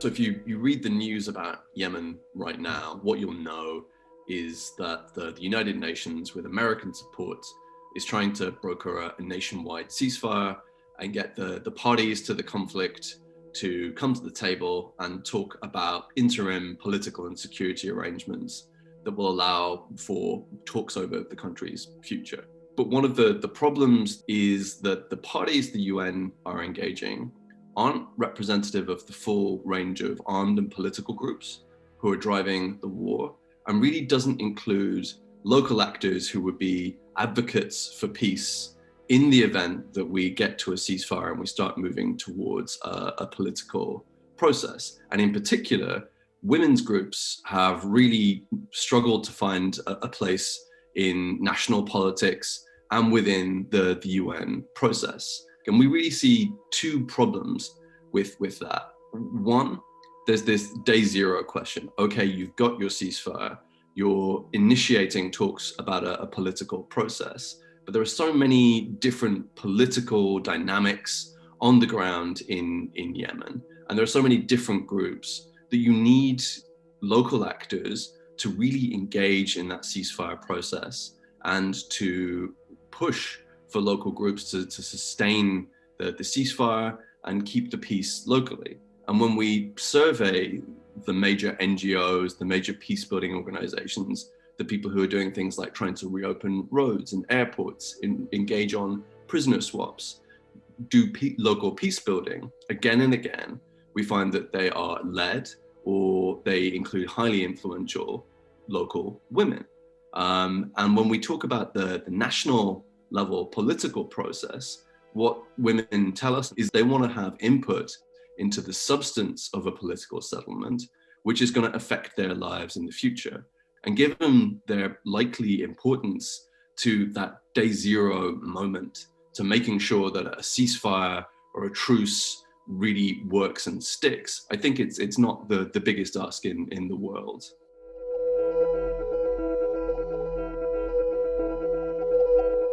So if you, you read the news about Yemen right now, what you'll know is that the, the United Nations, with American support, is trying to broker a, a nationwide ceasefire and get the, the parties to the conflict to come to the table and talk about interim political and security arrangements that will allow for talks over the country's future. But one of the, the problems is that the parties the UN are engaging aren't representative of the full range of armed and political groups who are driving the war and really doesn't include local actors who would be advocates for peace in the event that we get to a ceasefire and we start moving towards a, a political process. And in particular, women's groups have really struggled to find a, a place in national politics and within the, the UN process. And we really see two problems with, with that. One, there's this day zero question. Okay, you've got your ceasefire, you're initiating talks about a, a political process, but there are so many different political dynamics on the ground in, in Yemen. And there are so many different groups that you need local actors to really engage in that ceasefire process and to push for local groups to, to sustain the, the ceasefire and keep the peace locally. And when we survey the major NGOs, the major peace building organizations, the people who are doing things like trying to reopen roads and airports, in, engage on prisoner swaps, do pe local peace building again and again, we find that they are led or they include highly influential local women. Um, and when we talk about the, the national level political process, what women tell us is they want to have input into the substance of a political settlement, which is going to affect their lives in the future. And given their likely importance to that day zero moment, to making sure that a ceasefire or a truce really works and sticks, I think it's, it's not the, the biggest ask in, in the world.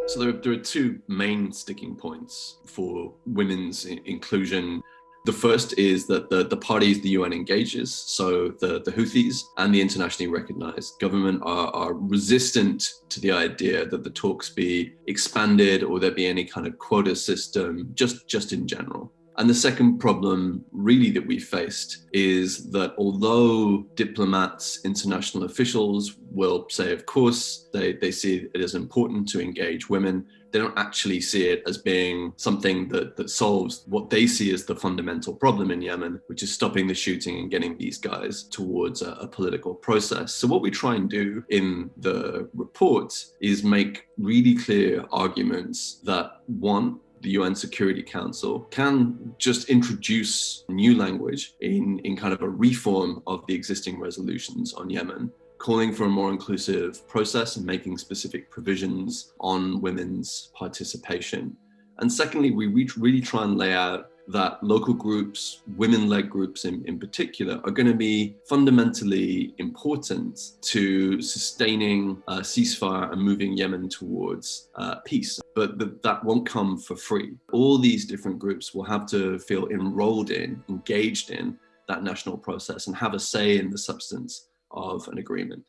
So there, there are two main sticking points for women's inclusion. The first is that the, the parties the UN engages, so the, the Houthis and the internationally recognized government are, are resistant to the idea that the talks be expanded or there be any kind of quota system, just, just in general. And the second problem really that we faced is that although diplomats, international officials will say, of course, they, they see it as important to engage women, they don't actually see it as being something that, that solves what they see as the fundamental problem in Yemen, which is stopping the shooting and getting these guys towards a, a political process. So what we try and do in the report is make really clear arguments that one, the UN Security Council can just introduce new language in, in kind of a reform of the existing resolutions on Yemen, calling for a more inclusive process and making specific provisions on women's participation. And secondly, we really try and lay out that local groups, women-led groups in, in particular, are going to be fundamentally important to sustaining a ceasefire and moving Yemen towards uh, peace. But the, that won't come for free. All these different groups will have to feel enrolled in, engaged in that national process and have a say in the substance of an agreement.